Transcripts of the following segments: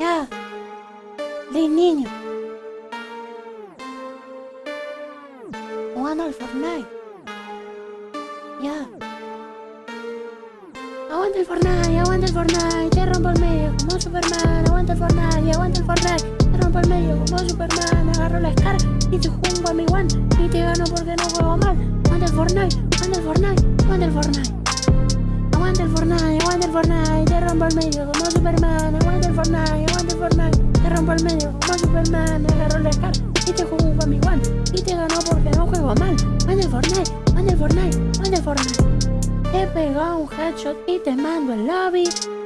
Ya. De niño. Jugando al Fortnite. Ya. Aguanta el Fortnite, aguanta el Fortnite, te rompo el medio como Superman, aguanta el Fortnite, aguanta el Fortnite, te rompo el medio como Superman, agarro la Scar y te jungo a mi one y te gano porque no juego mal. Aguanta el Fortnite, aguanta el Fortnite, aguanta el Fortnite. Aguanta el Fortnite, aguanta el Fortnite, te rompo el medio como Superman, aguanta el Fortnite, Fortnite, te rompo el medio como Superman, agarro la Scar y te jungo a mi one y te gano porque no juego mal. Aguanta el Fortnite, aguanta el Fortnite, aguanta el Fortnite. Te pego un headshot y te mando el lobby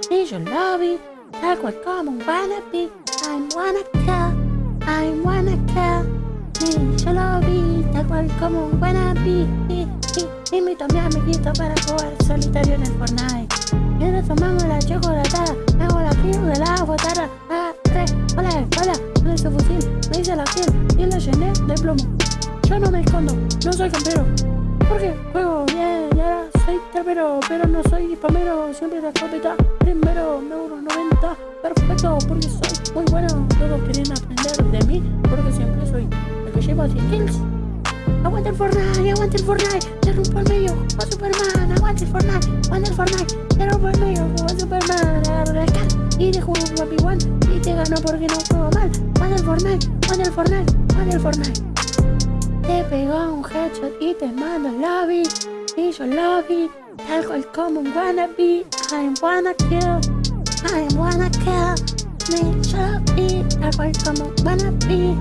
Y yo lobby Tal cual como un wannabe I'm wanna kill I'm wanna kill Y yo lobby Tal cual como un wannabe y, y, Invito a mi amiguito para jugar solitario en el Fortnite Mientras tomamos la chocolatada hago la kill de la botada Yo no me escondo, no soy campero. Porque juego bien y ahora soy trapero, pero no soy spamero, siempre la escopeta primero, me uno 90, perfecto, porque soy muy bueno, todos quieren aprender de mí, porque siempre soy el que lleva 100 kills. Aguanta el Fortnite, aguanta el Fortnite, te rompo el medio, como Superman, aguanta el Fortnite, aguanta el Fortnite, te rompo el medio, como Superman, scar y te juego un One. Y te gano porque no juego mal. Aguanta el Fortnite, aguanta el Fortnite, aguanta el Fortnite. Te pego un headshot y te mando el lobby Y yo lobby Tal cual como un wannabe. I wanna kill I wanna kill Me lobby Tal cual como un wannabe.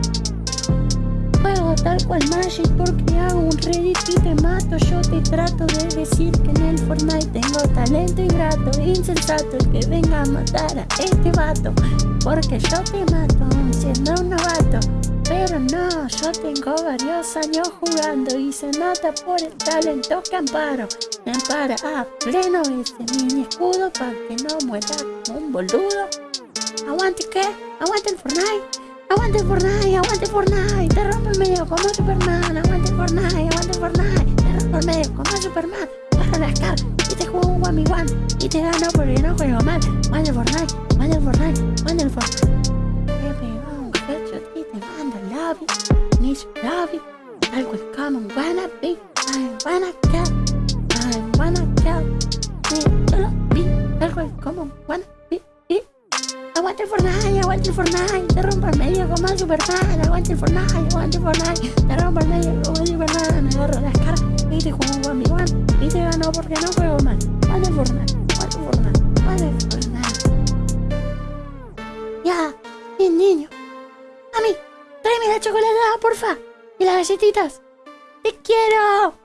Juego tal cual Magic porque hago un Reddit y te mato. Yo te trato de decir que en el Fortnite tengo talento ingrato Insensato el que venga a matar a este vato Porque yo te mato siendo un novato pero no, yo tengo varios años jugando y se nota por el talento que amparo. Me ampara a pleno ese mini escudo para que no muera como un boludo. ¿Aguante qué? ¿Aguante el Fortnite? ¡Aguante el Fortnite! ¡Aguante el Fortnite! ¡Te rompo el medio como Superman! ¡Aguante el Fortnite! ¡Aguante el Fortnite! ¡Te rompo el medio como Superman! ¡Bajo la Scar! Y te juego un 1v1 y te gano porque no juego mal. ¡Aguante el Fortnite! ¡Aguante el Fortnite! ¡Aguante el Fortnite! Love you, need you love you, like we come and wanna be, I wanna kill, I wanna need you love me, like we come and wanna be. Aguante el Fortnite, aguante el Fortnite, te rompo el medio como el Superman, aguante el Fortnite, aguante el Fortnite, te rompo el medio como el Superman, agarro las caras y te juego a mi one, y te gano porque no juego mal. Aguante el Fortnite, A mí. Tráeme la chocolate, porfa. Y las galletitas. ¡Te quiero!